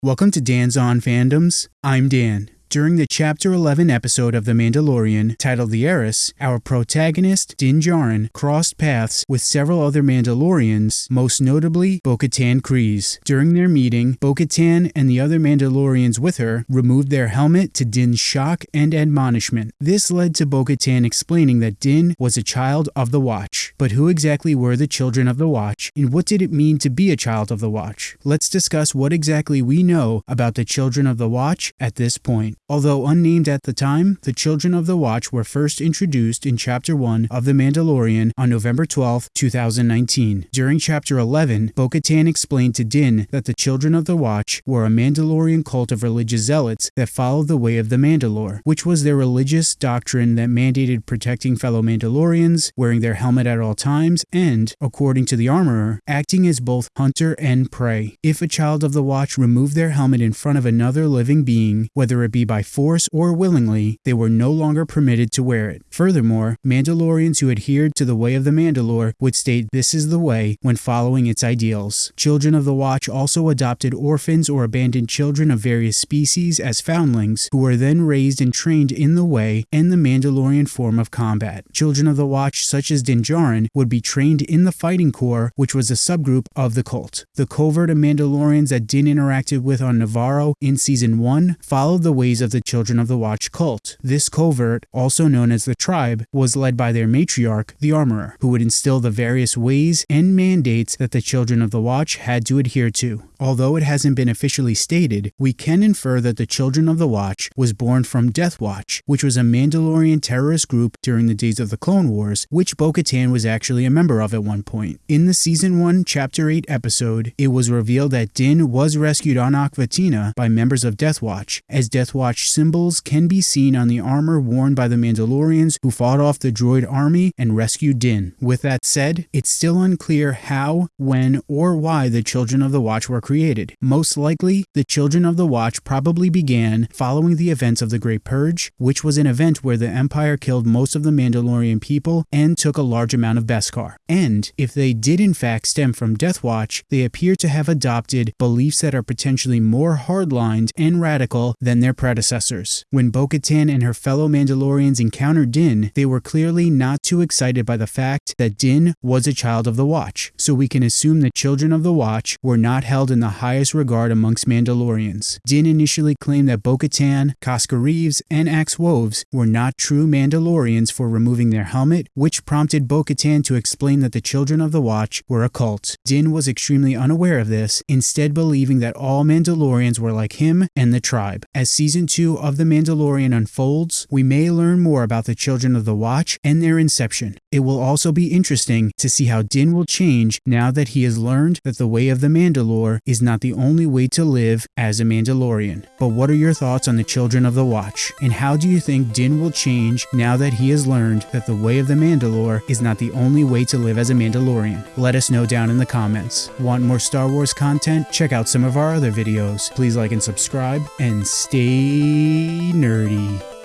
Welcome to Dan's On Fandoms. I'm Dan. During the Chapter 11 episode of The Mandalorian, titled The Heiress, our protagonist, Din Djarin, crossed paths with several other Mandalorians, most notably Bo-Katan Kryze. During their meeting, Bo-Katan and the other Mandalorians with her removed their helmet to Din's shock and admonishment. This led to Bo-Katan explaining that Din was a child of the Watch. But who exactly were the children of the Watch, and what did it mean to be a child of the Watch? Let's discuss what exactly we know about the children of the Watch at this point. Although unnamed at the time, the Children of the Watch were first introduced in Chapter 1 of The Mandalorian on November 12, 2019. During Chapter 11, Bo Katan explained to Din that the Children of the Watch were a Mandalorian cult of religious zealots that followed the way of the Mandalore, which was their religious doctrine that mandated protecting fellow Mandalorians, wearing their helmet at all times, and, according to the armorer, acting as both hunter and prey. If a child of the Watch removed their helmet in front of another living being, whether it be by force or willingly, they were no longer permitted to wear it. Furthermore, Mandalorians who adhered to the way of the Mandalore would state this is the way when following its ideals. Children of the Watch also adopted orphans or abandoned children of various species as foundlings, who were then raised and trained in the way and the Mandalorian form of combat. Children of the Watch, such as Din Djarin, would be trained in the Fighting Corps, which was a subgroup of the cult. The covert of Mandalorians that Din interacted with on Navarro in Season 1 followed the ways of the Children of the Watch cult. This covert, also known as the Tribe, was led by their matriarch, the Armorer, who would instill the various ways and mandates that the Children of the Watch had to adhere to. Although it hasn't been officially stated, we can infer that the Children of the Watch was born from Death Watch, which was a Mandalorian terrorist group during the days of the Clone Wars, which Bo-Katan was actually a member of at one point. In the Season 1, Chapter 8 episode, it was revealed that Din was rescued on Aq Vetina by members of Death Watch, as Death Watch symbols can be seen on the armor worn by the Mandalorians who fought off the droid army and rescued Din. With that said, it's still unclear how, when, or why the Children of the Watch were created. Most likely, the Children of the Watch probably began following the events of the Great Purge, which was an event where the Empire killed most of the Mandalorian people and took a large amount of Beskar. And if they did in fact stem from Death Watch, they appear to have adopted beliefs that are potentially more hardlined and radical than their predecessors. When Bo-Katan and her fellow Mandalorians encountered Din, they were clearly not too excited by the fact that Din was a child of the Watch, so we can assume the Children of the Watch were not held in the highest regard amongst Mandalorians. Din initially claimed that Bo-Katan, Koska Reeves, and Axe Woves were not true Mandalorians for removing their helmet, which prompted Bo-Katan to explain that the Children of the Watch were a cult. Din was extremely unaware of this, instead believing that all Mandalorians were like him and the tribe. As Season 2 of The Mandalorian unfolds, we may learn more about the Children of the Watch and their inception. It will also be interesting to see how Din will change now that he has learned that the way of the Mandalore is not the only way to live as a Mandalorian. But what are your thoughts on the Children of the Watch? And how do you think Din will change now that he has learned that the way of the Mandalore is not the only way to live as a Mandalorian? Let us know down in the comments. Want more Star Wars content? Check out some of our other videos. Please like and subscribe and stay nerdy.